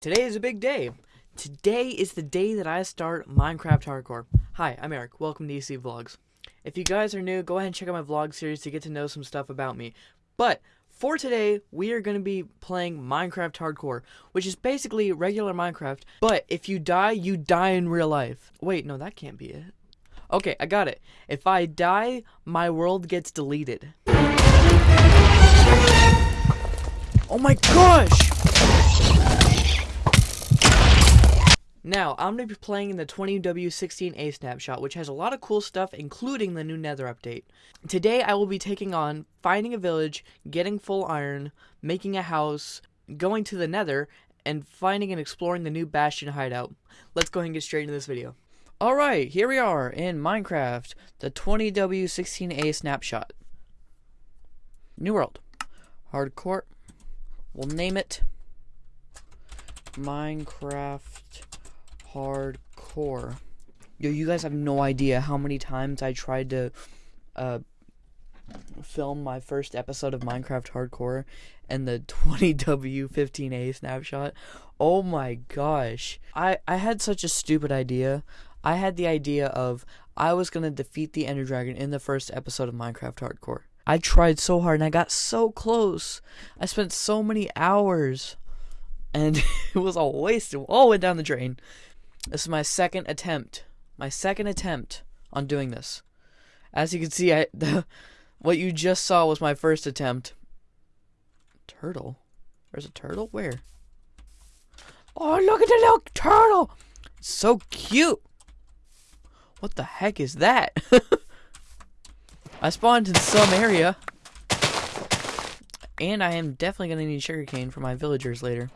Today is a big day. Today is the day that I start Minecraft Hardcore. Hi, I'm Eric. Welcome to EC Vlogs. If you guys are new, go ahead and check out my vlog series to get to know some stuff about me. But for today, we are going to be playing Minecraft Hardcore, which is basically regular Minecraft, but if you die, you die in real life. Wait, no, that can't be it. Okay, I got it. If I die, my world gets deleted. Oh my gosh! Now, I'm going to be playing in the 20W16A snapshot, which has a lot of cool stuff, including the new nether update. Today, I will be taking on finding a village, getting full iron, making a house, going to the nether, and finding and exploring the new Bastion hideout. Let's go ahead and get straight into this video. Alright, here we are in Minecraft, the 20W16A snapshot. New world. Hardcore. We'll name it Minecraft Hardcore. Yo, you guys have no idea how many times I tried to uh, film my first episode of Minecraft Hardcore and the 20W15A snapshot. Oh my gosh. I, I had such a stupid idea. I had the idea of I was going to defeat the Ender Dragon in the first episode of Minecraft Hardcore. I tried so hard and I got so close. I spent so many hours and it was all wasted. All went down the drain. This is my second attempt. My second attempt on doing this. As you can see, I the, what you just saw was my first attempt. Turtle? There's a turtle? Where? Oh, look at the little turtle! It's so cute! What the heck is that? I spawned in some area. And I am definitely going to need sugarcane for my villagers later.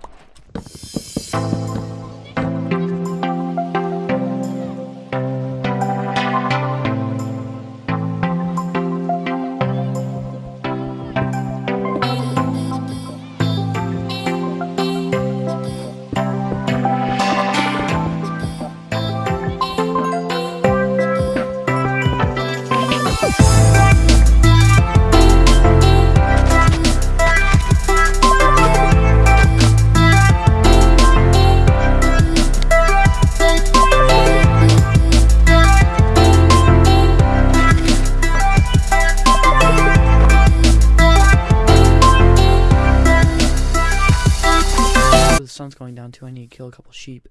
Sheep.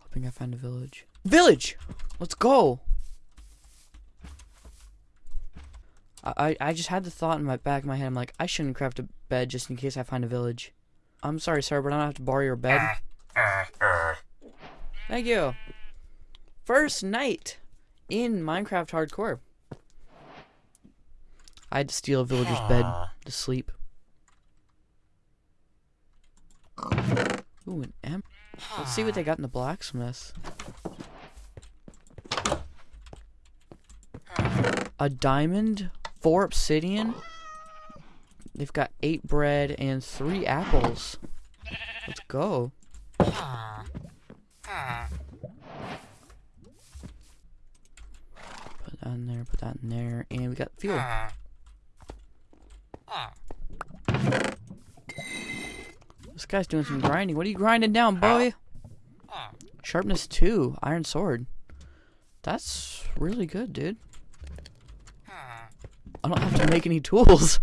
Hoping I find a village. Village! Let's go! I, I just had the thought in my back of my head. I'm like, I shouldn't craft a bed just in case I find a village. I'm sorry, sir, but I don't have to borrow your bed. Thank you. First night in Minecraft Hardcore. I had to steal a villager's bed to sleep. Ooh, an M. Let's see what they got in the blacksmith. A diamond, four obsidian. They've got eight bread and three apples. Let's go. Put that in there, put that in there, and we got fuel. This guy's doing some grinding. What are you grinding down, boy? Sharpness 2, iron sword. That's really good, dude. I don't have to make any tools.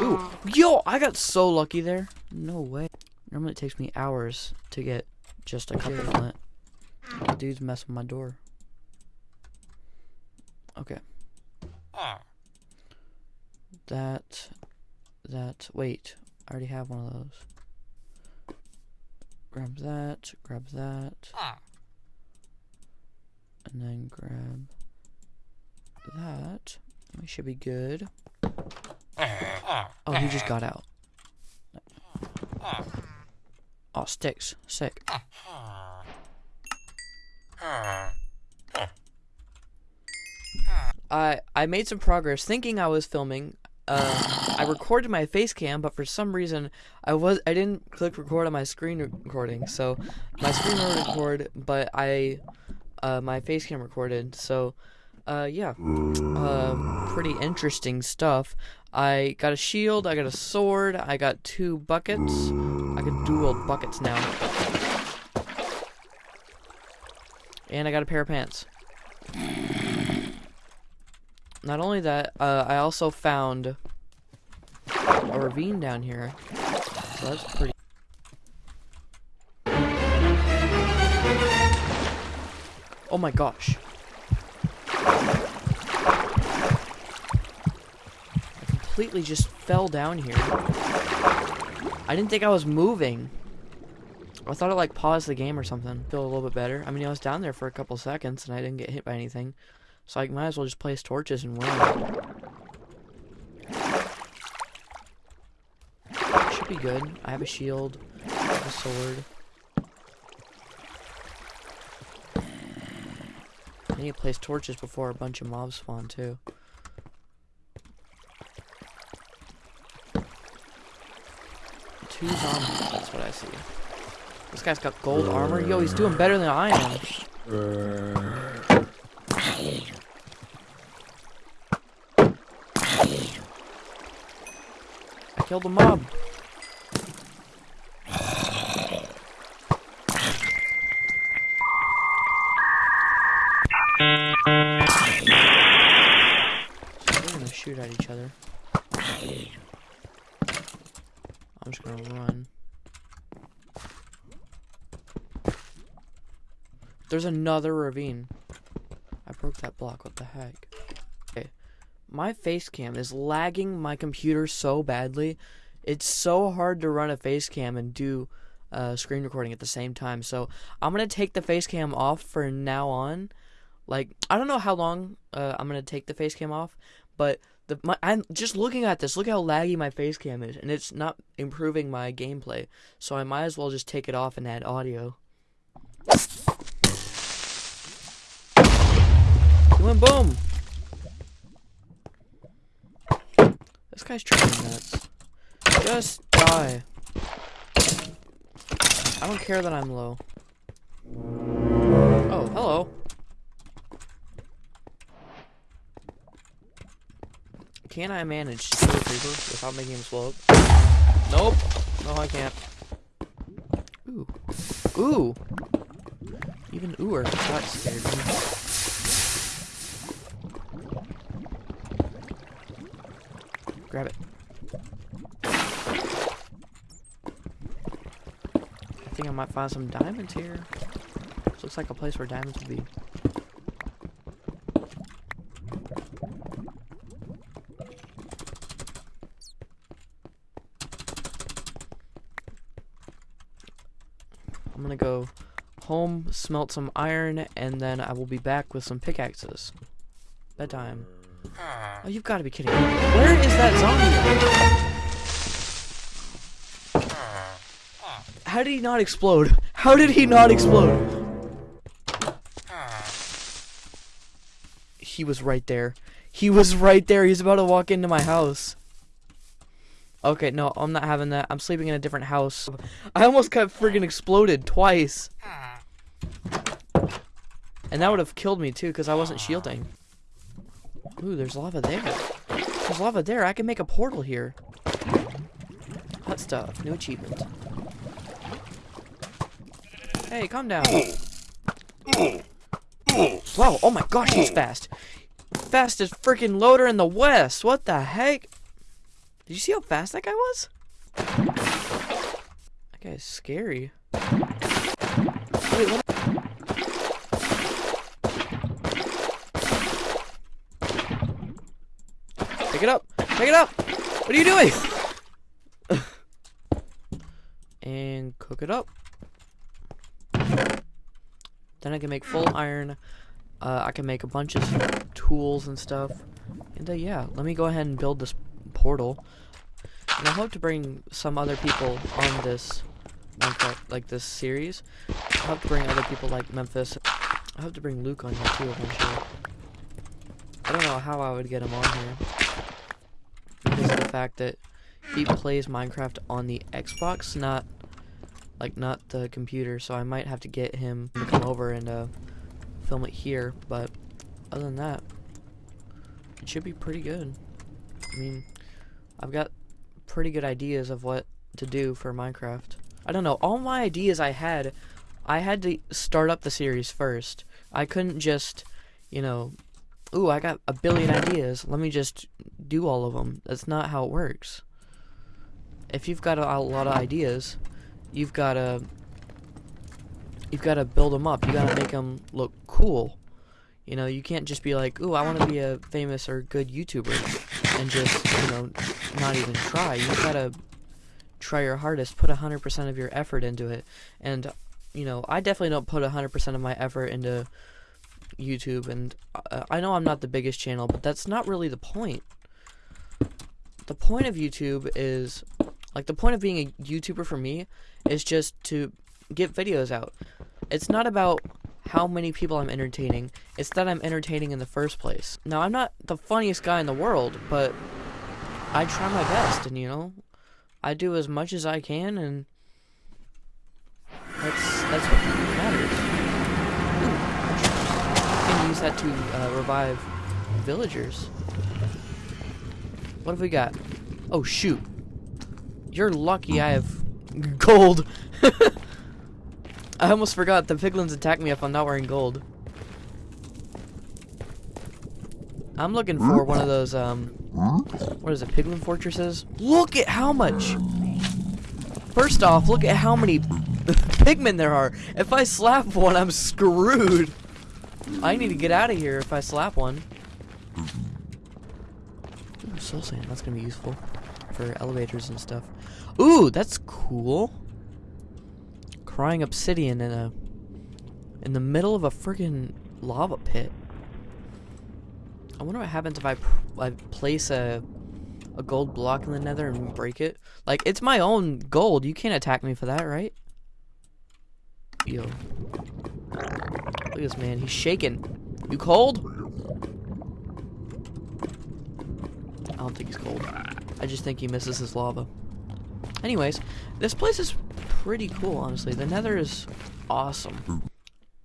Ooh, yo, I got so lucky there. No way. Normally it takes me hours to get just a couple flint. The dude's messing with my door. Okay. That that. Wait, I already have one of those. Grab that, grab that. Ah. And then grab that. We should be good. Oh, he just got out. Oh, sticks. Sick. I I made some progress thinking I was filming uh, I recorded my face cam, but for some reason I was I didn't click record on my screen recording. So my screen will record, but I uh, my face cam recorded. So uh, yeah, uh, pretty interesting stuff. I got a shield, I got a sword, I got two buckets. I can dual buckets now. And I got a pair of pants. Not only that, uh, I also found a ravine down here. So that's pretty... Oh my gosh. I completely just fell down here. I didn't think I was moving. I thought it like paused the game or something. Feel a little bit better. I mean, I was down there for a couple seconds and I didn't get hit by anything. So I might as well just place torches and run. Should be good. I have a shield, have a sword. I need to place torches before a bunch of mobs spawn too. Two zombies, that's what I see. This guy's got gold armor. Yo, he's doing better than I am. I the mob. They're gonna shoot at each other. I'm just gonna run. There's another ravine. I broke that block. What the heck? My face cam is lagging my computer so badly. It's so hard to run a face cam and do uh, screen recording at the same time. So I'm gonna take the face cam off for now on. Like I don't know how long uh, I'm gonna take the face cam off, but the my, I'm just looking at this. Look how laggy my face cam is, and it's not improving my gameplay. So I might as well just take it off and add audio. Doing boom. This guy's trying nuts. Just die. I don't care that I'm low. Oh, hello. Can I manage to kill a creeper without making him slow up? Nope. No, I can't. Ooh. Ooh. Even ooer. That scared me. Grab it. I think I might find some diamonds here. This looks like a place where diamonds would be. I'm gonna go home, smelt some iron, and then I will be back with some pickaxes. Bedtime. Oh, you've got to be kidding me. Where is that zombie? How did he not explode? How did he not explode? He was right there. He was right there. He's about to walk into my house. Okay, no, I'm not having that. I'm sleeping in a different house. I almost got friggin' exploded twice. And that would have killed me too, because I wasn't shielding. Ooh, there's lava there. There's lava there. I can make a portal here. Hot stuff. New achievement. Hey, calm down. Wow, oh my gosh, he's fast. Fastest freaking loader in the West. What the heck? Did you see how fast that guy was? That guy's scary. Wait, what? Pick it up! Pick it up! What are you doing? and cook it up. Then I can make full iron. Uh, I can make a bunch of tools and stuff. And uh, yeah, let me go ahead and build this portal. And I hope to bring some other people on this Minecraft, like this series. I hope to bring other people like Memphis. I hope to bring Luke on here too eventually. I don't know how I would get him on here. The fact that he plays Minecraft on the Xbox, not like not the computer, so I might have to get him to come over and uh, film it here, but other than that, it should be pretty good. I mean, I've got pretty good ideas of what to do for Minecraft. I don't know, all my ideas I had, I had to start up the series first. I couldn't just, you know, ooh, I got a billion ideas, let me just do all of them. That's not how it works. If you've got a, a lot of ideas, you've got to you've got to build them up. You got to make them look cool. You know, you can't just be like, "Ooh, I want to be a famous or good YouTuber," and just you know not even try. You've gotta try your hardest, put hundred percent of your effort into it, and you know, I definitely don't put hundred percent of my effort into YouTube, and uh, I know I'm not the biggest channel, but that's not really the point. The point of YouTube is, like, the point of being a YouTuber for me is just to get videos out. It's not about how many people I'm entertaining, it's that I'm entertaining in the first place. Now, I'm not the funniest guy in the world, but I try my best, and you know, I do as much as I can, and that's that's what matters. Use that to uh, revive villagers. What have we got? Oh shoot! You're lucky I have gold. I almost forgot the piglins attack me if I'm not wearing gold. I'm looking for one of those, um, what is it, piglin fortresses? Look at how much! First off, look at how many pigmen there are. If I slap one, I'm screwed. I need to get out of here if I slap one. Ooh, soul sand, that's gonna be useful for elevators and stuff. Ooh, that's cool crying obsidian in a in the middle of a freaking lava pit. I wonder what happens if I I place a a gold block in the nether and break it. Like it's my own gold. You can't attack me for that, right? Yo. Look at this man. He's shaking. You cold? I don't think he's cold. I just think he misses his lava. Anyways, this place is pretty cool, honestly. The nether is awesome.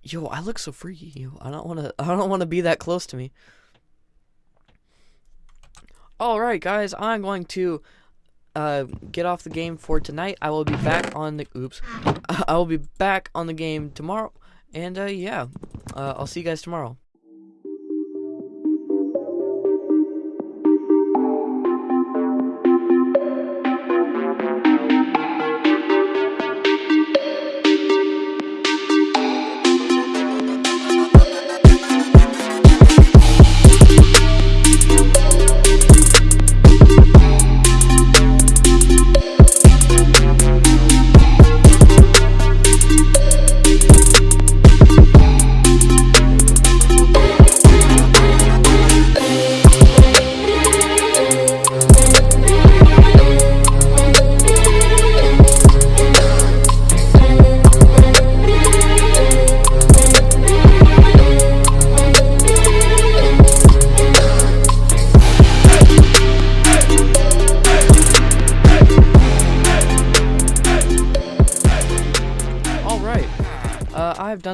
Yo, I look so freaky. Yo, I don't want to. I don't want to be that close to me. All right, guys. I'm going to uh, get off the game for tonight. I will be back on the. Oops. I will be back on the game tomorrow. And uh, yeah, uh, I'll see you guys tomorrow.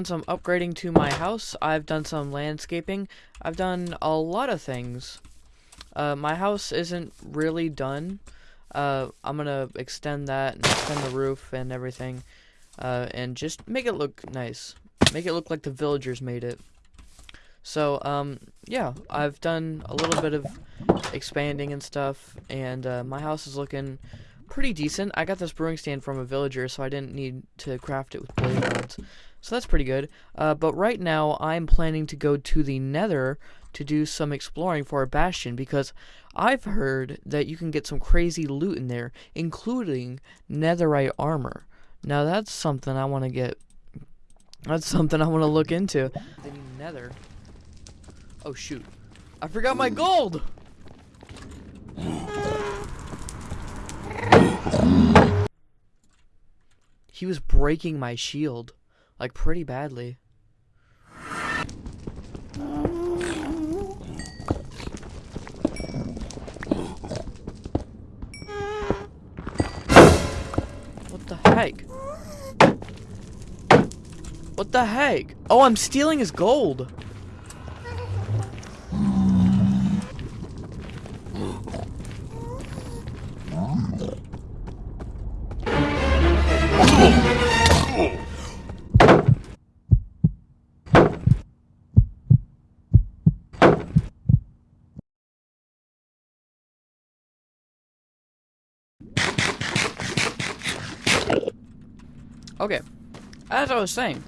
Done some upgrading to my house. I've done some landscaping. I've done a lot of things. Uh, my house isn't really done. Uh, I'm gonna extend that and extend the roof and everything. Uh, and just make it look nice. Make it look like the villagers made it. So, um, yeah, I've done a little bit of expanding and stuff, and uh, my house is looking pretty decent. I got this brewing stand from a villager, so I didn't need to craft it with blaze rods. So that's pretty good. Uh, but right now, I'm planning to go to the nether to do some exploring for a bastion because I've heard that you can get some crazy loot in there, including netherite armor. Now that's something I want to get. That's something I want to look into. The nether. Oh shoot. I forgot my gold! He was breaking my shield. Like, pretty badly. What the heck? What the heck? Oh, I'm stealing his gold. Okay, as I was saying,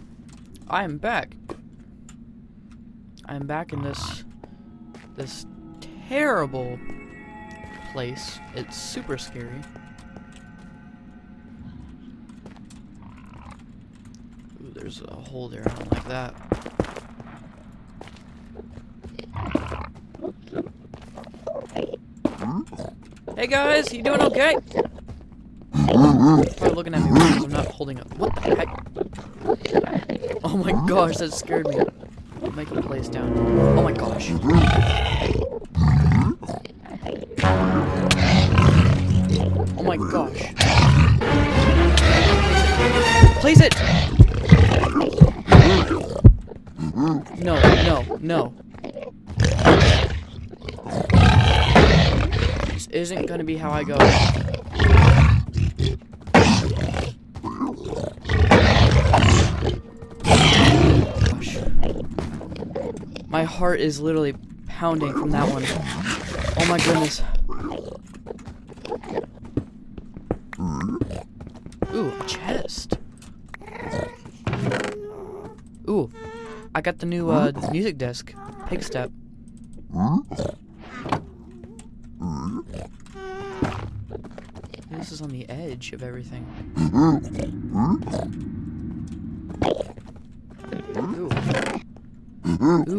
I am back. I am back in this this terrible place. It's super scary. Ooh, there's a hole there. I don't like that. Hmm? Hey guys, you doing okay? Probably looking at me because I'm not holding up. What the heck? Oh my gosh, that scared me. Make him place down. Oh my gosh. Oh my gosh. Place it! No, no, no. This isn't gonna be how I go. Gosh. My heart is literally pounding from that one. Oh my goodness. Ooh, a chest. Ooh, I got the new uh, music disc, Pigstep. This is on the edge of everything.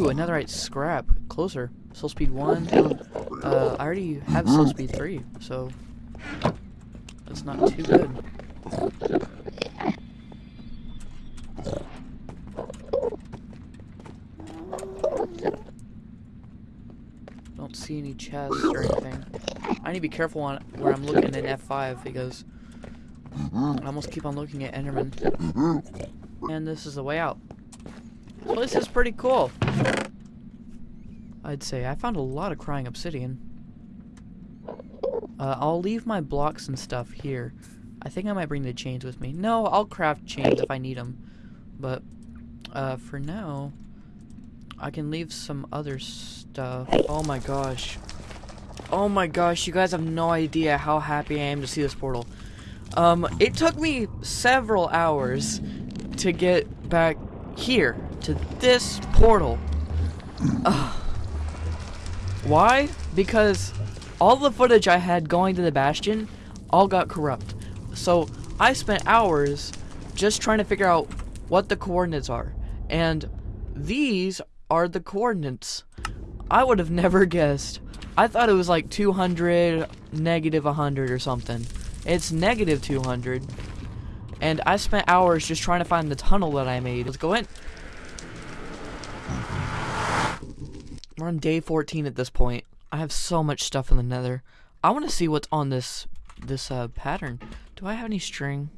Ooh, netherite scrap. Closer. Soul speed 1. Uh, I already have soul speed 3, so that's not too good. Don't see any chests or anything. I need to be careful on where I'm looking in F5 because I almost keep on looking at Enderman. And this is the way out. Well, this is pretty cool. I'd say. I found a lot of crying obsidian. Uh, I'll leave my blocks and stuff here. I think I might bring the chains with me. No, I'll craft chains if I need them. But, uh, for now, I can leave some other stuff. Oh my gosh. Oh my gosh, you guys have no idea how happy I am to see this portal. Um, it took me several hours to get back here, to this portal. Ugh. Why? Because all the footage I had going to the Bastion all got corrupt. So I spent hours just trying to figure out what the coordinates are. And these are the coordinates. I would have never guessed. I thought it was like 200, negative 100 or something. It's negative 200. And I spent hours just trying to find the tunnel that I made. Let's go in. We're on day 14 at this point. I have so much stuff in the nether. I want to see what's on this this uh, pattern. Do I have any string?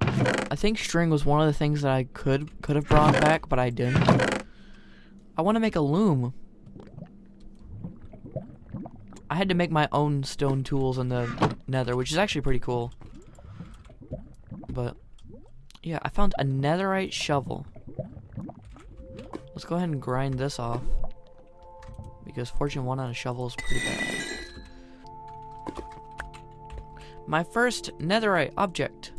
I think string was one of the things that I could could have brought back, but I didn't. I want to make a loom. I had to make my own stone tools in the nether, which is actually pretty cool. But, yeah, I found a netherite shovel. Let's go ahead and grind this off. Because fortune 1 on a shovel is pretty bad. My first netherite object.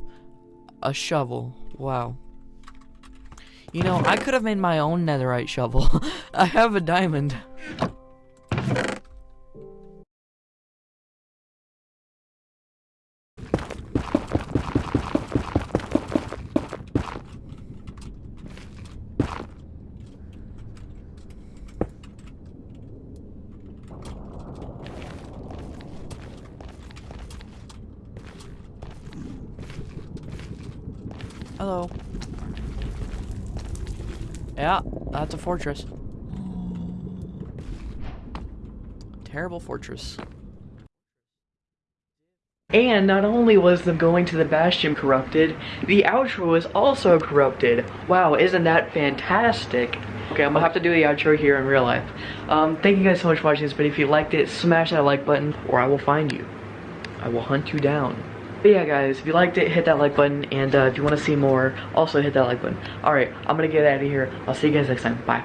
A shovel. Wow. You know, I could have made my own netherite shovel. I have a diamond. Hello. Yeah, that's a fortress. Terrible fortress. And not only was the going to the Bastion corrupted, the outro was also corrupted. Wow, isn't that fantastic? Okay, I'm gonna have to do the outro here in real life. Um, thank you guys so much for watching this but If you liked it, smash that like button, or I will find you. I will hunt you down. But yeah, guys, if you liked it, hit that like button, and uh, if you want to see more, also hit that like button. Alright, I'm gonna get out of here. I'll see you guys next time. Bye.